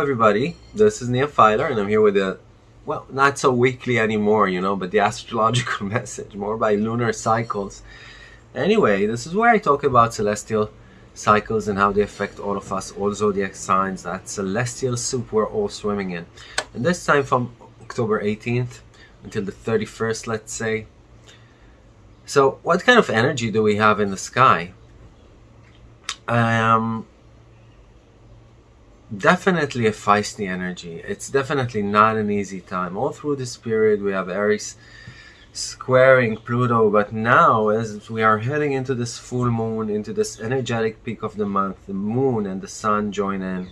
Everybody, this is Filer and I'm here with a, well, not so weekly anymore, you know, but the astrological message, more by lunar cycles. Anyway, this is where I talk about celestial cycles and how they affect all of us, all zodiac signs, that celestial soup we're all swimming in. And this time from October 18th until the 31st, let's say. So what kind of energy do we have in the sky? Um, definitely a feisty energy. It's definitely not an easy time. All through this period we have Aries squaring Pluto, but now as we are heading into this full moon, into this energetic peak of the month, the moon and the sun join in,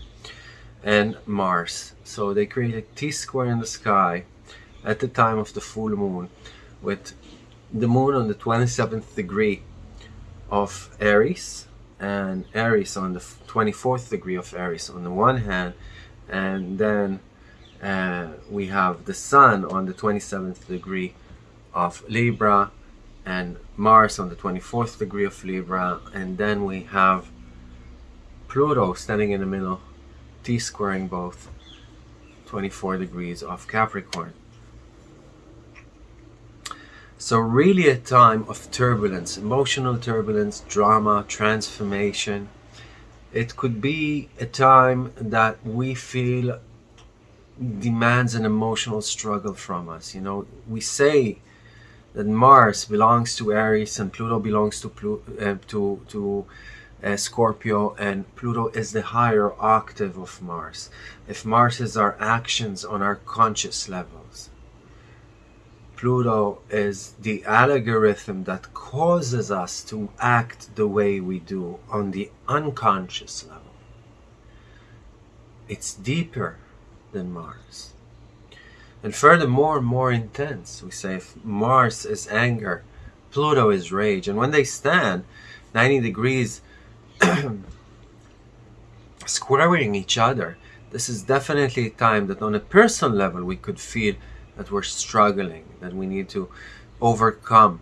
and Mars. So they create a T-square in the sky at the time of the full moon, with the moon on the 27th degree of Aries, and Aries on the 24th degree of Aries on the one hand and then uh, we have the Sun on the 27th degree of Libra and Mars on the 24th degree of Libra and then we have Pluto standing in the middle T-squaring both 24 degrees of Capricorn so really a time of turbulence, emotional turbulence, drama, transformation. It could be a time that we feel demands an emotional struggle from us. You know, we say that Mars belongs to Aries and Pluto belongs to Plu uh, to to uh, Scorpio and Pluto is the higher octave of Mars. If Mars is our actions on our conscious levels, Pluto is the algorithm that causes us to act the way we do on the unconscious level. It's deeper than Mars. And furthermore, more intense. We say if Mars is anger, Pluto is rage. And when they stand 90 degrees squaring each other, this is definitely a time that on a personal level we could feel that we're struggling, that we need to overcome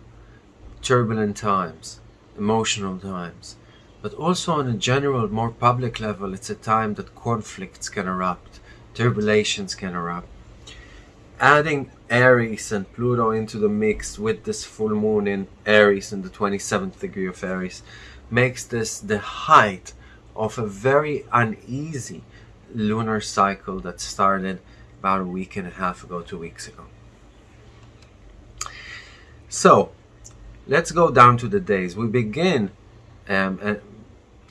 turbulent times, emotional times. But also on a general, more public level, it's a time that conflicts can erupt, turbulations can erupt. Adding Aries and Pluto into the mix with this full moon in Aries in the 27th degree of Aries makes this the height of a very uneasy lunar cycle that started about a week and a half ago, two weeks ago. So, let's go down to the days. We begin, um, and,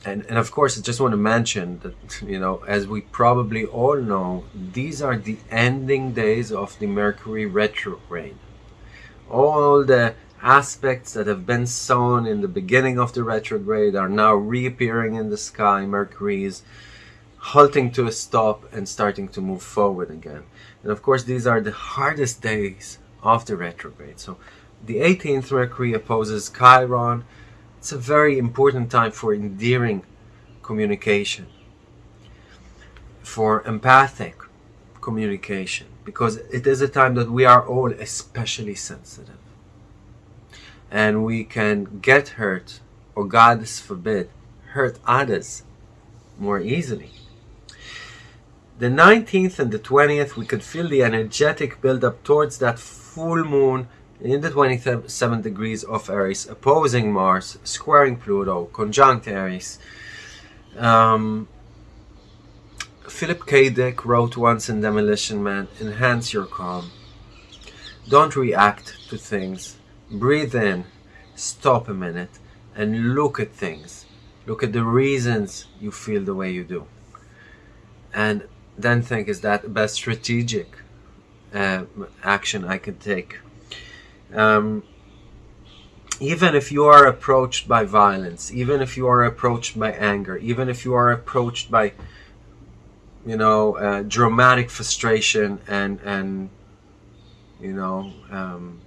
and, and of course, I just want to mention that, you know, as we probably all know, these are the ending days of the Mercury retrograde. All the aspects that have been sown in the beginning of the retrograde are now reappearing in the sky. Mercury is halting to a stop and starting to move forward again. And of course, these are the hardest days of the retrograde. So the 18th Mercury opposes Chiron. It's a very important time for endearing communication, for empathic communication, because it is a time that we are all especially sensitive. And we can get hurt, or God forbid, hurt others more easily the 19th and the 20th we could feel the energetic build up towards that full moon in the 27 degrees of Aries opposing Mars squaring Pluto conjunct Aries. Um, Philip K. Dick wrote once in Demolition Man enhance your calm. Don't react to things. Breathe in. Stop a minute and look at things. Look at the reasons you feel the way you do. And then think is that the best strategic uh, action I can take. Um, even if you are approached by violence, even if you are approached by anger, even if you are approached by, you know, uh, dramatic frustration and and you know, um,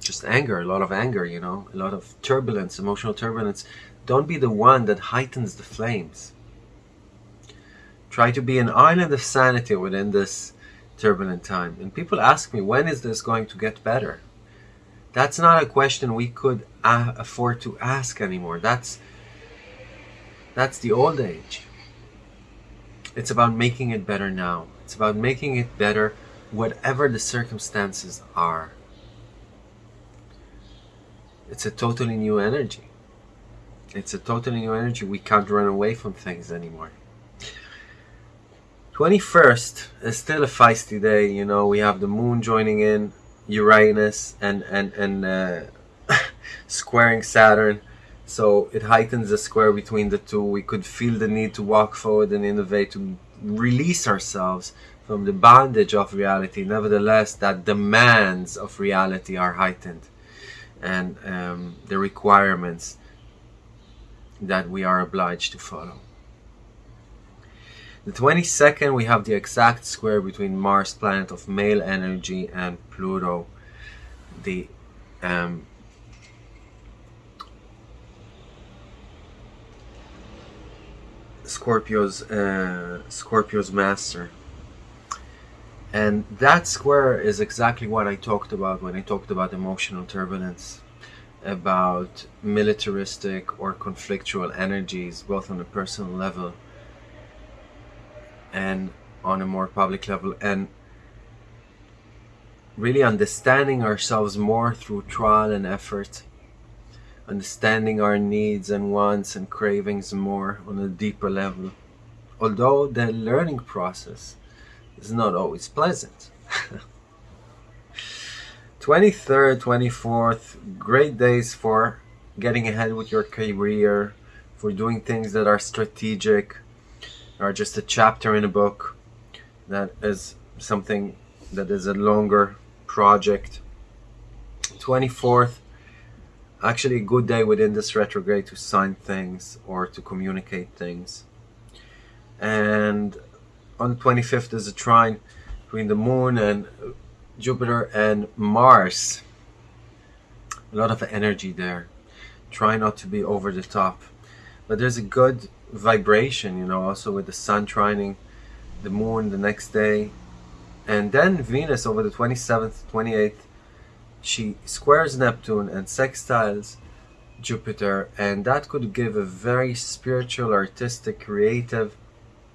just anger, a lot of anger, you know, a lot of turbulence, emotional turbulence. Don't be the one that heightens the flames. Try to be an island of sanity within this turbulent time. And people ask me, when is this going to get better? That's not a question we could afford to ask anymore. That's that's the old age. It's about making it better now. It's about making it better whatever the circumstances are. It's a totally new energy. It's a totally new energy. We can't run away from things anymore. 21st is still a feisty day. You know, we have the moon joining in, Uranus, and, and, and uh, squaring Saturn. So it heightens the square between the two. We could feel the need to walk forward and innovate, to release ourselves from the bondage of reality. Nevertheless, that demands of reality are heightened and um, the requirements that we are obliged to follow. The 22nd, we have the exact square between Mars, planet of male energy, and Pluto, the um, Scorpio's uh, Scorpio's master. And that square is exactly what I talked about when I talked about emotional turbulence, about militaristic or conflictual energies, both on a personal level and on a more public level, and really understanding ourselves more through trial and effort, understanding our needs and wants and cravings more on a deeper level. Although the learning process is not always pleasant. 23rd, 24th, great days for getting ahead with your career, for doing things that are strategic, or just a chapter in a book that is something that is a longer project. 24th, actually a good day within this retrograde to sign things or to communicate things. And on the 25th is a trine between the moon and Jupiter and Mars. A lot of energy there. Try not to be over the top. But there's a good vibration, you know, also with the sun trining the moon the next day. And then Venus over the 27th, 28th, she squares Neptune and sextiles Jupiter, and that could give a very spiritual, artistic, creative,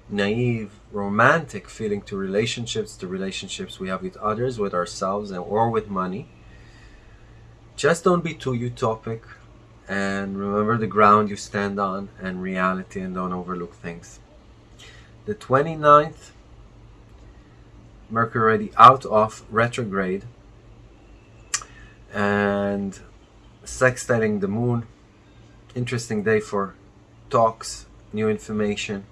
naive, romantic feeling to relationships, to relationships we have with others, with ourselves, and or with money. Just don't be too utopic and remember the ground you stand on and reality and don't overlook things. The 29th, Mercury already out of retrograde and sextiling the moon. Interesting day for talks, new information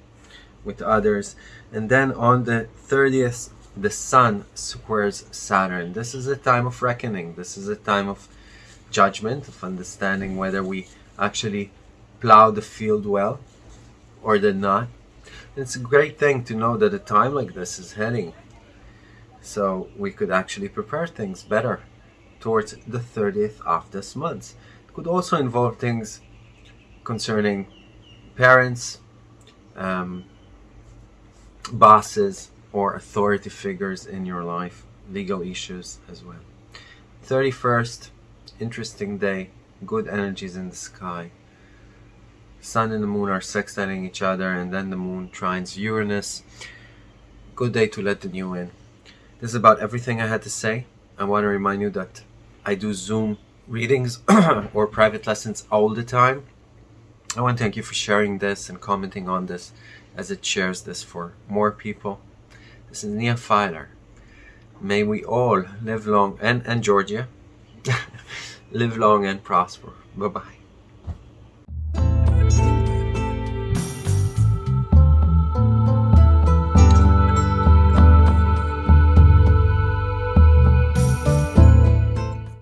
with others. And then on the 30th, the Sun squares Saturn. This is a time of reckoning. This is a time of judgment, of understanding whether we actually plow the field well or did not. It's a great thing to know that a time like this is heading. So we could actually prepare things better towards the 30th of this month. It could also involve things concerning parents, um, bosses or authority figures in your life, legal issues as well. 31st, interesting day, good energies in the sky. Sun and the moon are sextiling each other and then the moon trines Uranus. Good day to let the new in. This is about everything I had to say. I want to remind you that I do Zoom readings or private lessons all the time. I want to thank you for sharing this and commenting on this as it shares this for more people. This is Nia Filer. May we all live long, and, and Georgia, live long and prosper. Bye-bye.